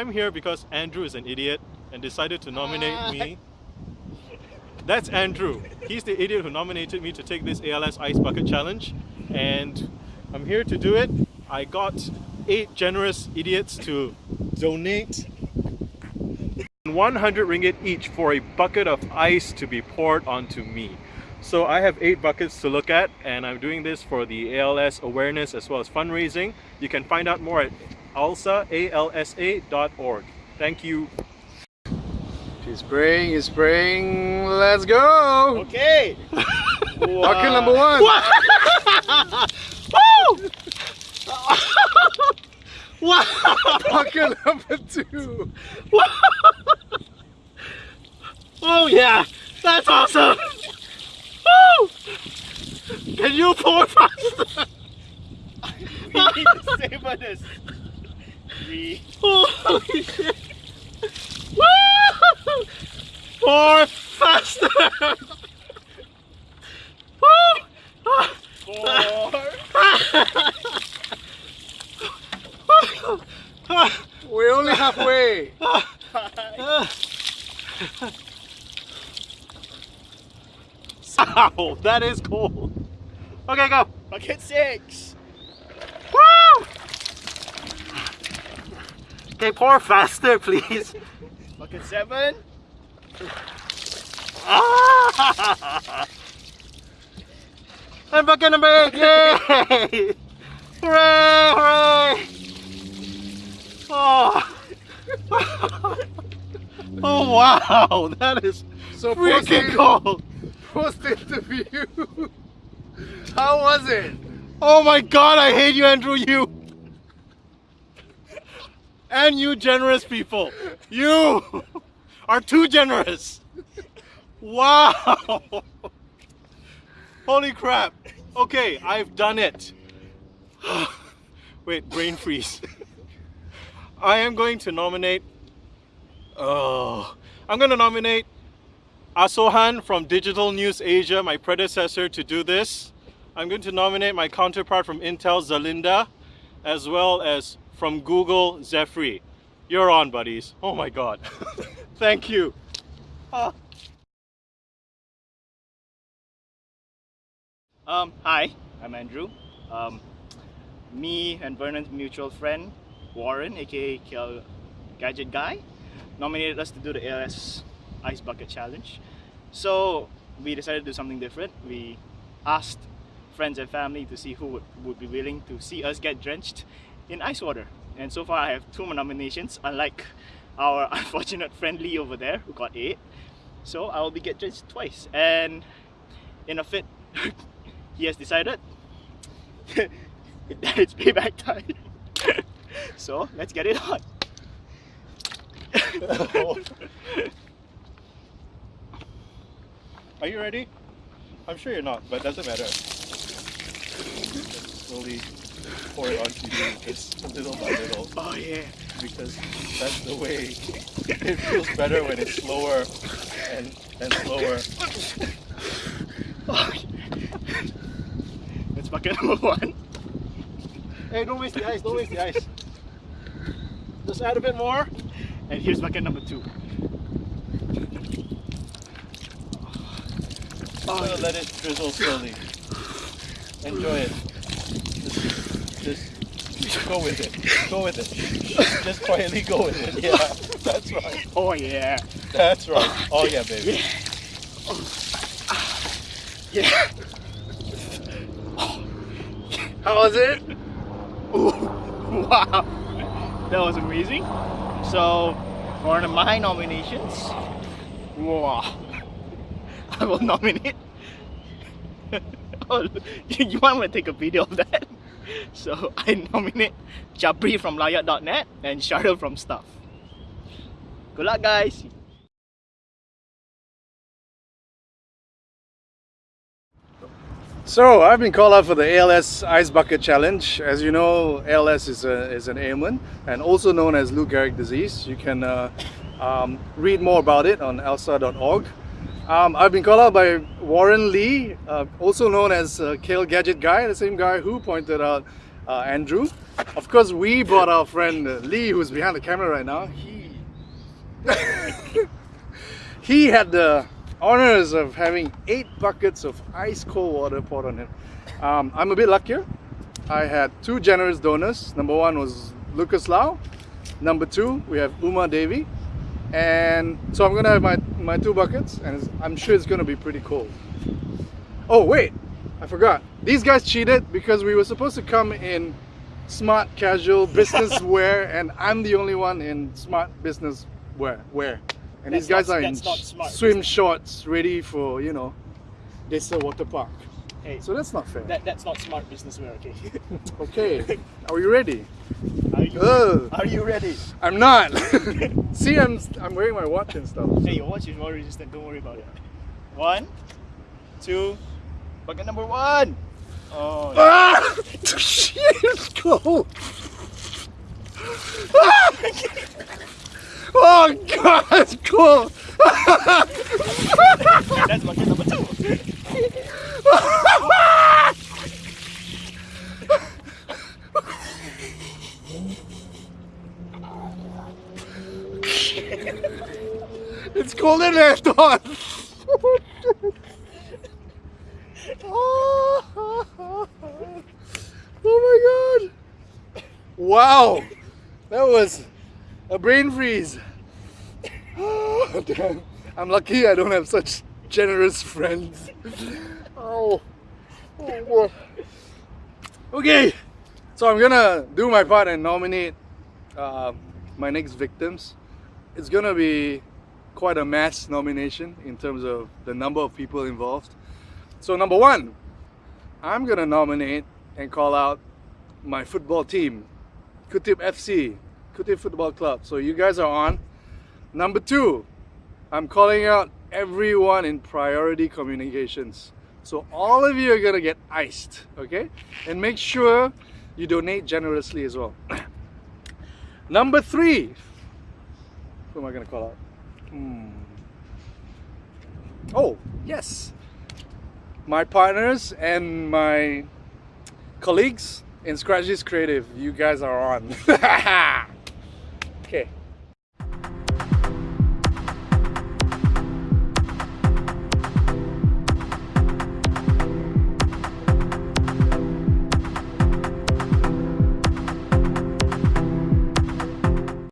I'm here because Andrew is an idiot and decided to nominate ah. me. That's Andrew. He's the idiot who nominated me to take this ALS Ice Bucket Challenge and I'm here to do it. I got eight generous idiots to donate 100 ringgit each for a bucket of ice to be poured onto me. So I have eight buckets to look at and I'm doing this for the ALS awareness as well as fundraising. You can find out more at alsa, A-L-S-A.org. Thank you. He's spraying, he's spraying. Let's go! Okay! Bucket number one! wow! Bucket number two! oh yeah! That's awesome! Woo! Can you pour faster? we need to savor this. We Holy shit! Woo! Pour faster! Woo! Four, We're only halfway! Ow, that is cold. Okay, go. bucket six. Woo! Okay, pour faster, please. Bucket seven. Ah! And bucket number eight, yay! hooray, hooray! Oh. oh wow, that is So freaking cold. post interview. How was it? Oh my god, I hate you, Andrew, you! And you generous people. You are too generous. Wow. Holy crap. Okay, I've done it. Wait, brain freeze. I am going to nominate. Oh, I'm going to nominate Asohan from Digital News Asia, my predecessor, to do this. I'm going to nominate my counterpart from Intel, Zalinda, as well as from Google, Zephyr. You're on, buddies. Oh my god. Thank you. Ah. Um, hi, I'm Andrew. Um, me and Vernon's mutual friend, Warren, aka Gadget Guy, nominated us to do the ALS Ice Bucket Challenge. So we decided to do something different. We asked friends and family to see who would, would be willing to see us get drenched in ice water. And so far I have two nominations, unlike our unfortunate friend Lee over there who got eight. So I will be get drenched twice. And in a fit, he has decided that it's payback time. so let's get it on. Are you ready? I'm sure you're not, but it doesn't matter. Slowly pour it onto you, just little by little, Oh yeah. because that's the way. It feels better when it's slower and, and slower. Oh, That's bucket number one. Hey, don't waste the ice, don't waste the ice. Just add a bit more. And here's bucket number two. Oh, let it drizzle slowly. Enjoy it. Just, just go with it. Go with it. Just quietly go with it. Yeah, that's right. Oh yeah. That's right. Oh yeah, baby. Yeah. How was it? Ooh, wow. That was amazing. So for one of my nominations, wow. I will nominate. you want to take a video of that? So I nominate Jabri from Lowyat.net and Cheryl from Stuff. Good luck guys! So I've been called up for the ALS Ice Bucket Challenge. As you know, ALS is, a, is an ailment and also known as Lou Gehrig disease. You can uh, um, read more about it on alsa.org. Um, I've been called out by Warren Lee, uh, also known as uh, Kale Gadget Guy, the same guy who pointed out uh, Andrew. Of course, we brought our friend uh, Lee, who's behind the camera right now. He he had the honors of having eight buckets of ice cold water poured on him. Um, I'm a bit luckier. I had two generous donors. Number one was Lucas Lau. Number two, we have Uma Devi. And so I'm gonna have my, my two buckets and I'm sure it's gonna be pretty cold. Oh wait, I forgot. These guys cheated because we were supposed to come in smart casual business wear and I'm the only one in smart business wear. wear. And these guys not- are in smart swim shorts ready for, you know, this uh, water park. Hey, So that's not fair. that, that's not smart business wear, okay? Okay, are we ready? Are you, Ugh. are you ready? I'm not. See, I'm I'm wearing my watch and stuff. Hey, your watch is more resistant, don't worry about it. One, two, bucket number one. Oh, Ah! Shit, it's cold. Ah! Oh god, it's cold. that's bucket number two. It's colder than I thought. oh my god. Wow. That was a brain freeze. Oh, damn. I'm lucky I don't have such generous friends. Oh. oh boy. Okay. So I'm gonna do my part and nominate uh, my next victims. It's gonna be quite a mass nomination in terms of the number of people involved. So number one, I'm gonna nominate and call out my football team, Kutip FC, Kutip Football Club. So you guys are on. Number two, I'm calling out everyone in priority communications. So all of you are gonna get iced, okay? And make sure you donate generously as well. Number three, who am I gonna call out? Hmm. Oh, yes. My partners and my colleagues in Scratches Creative, you guys are on. okay,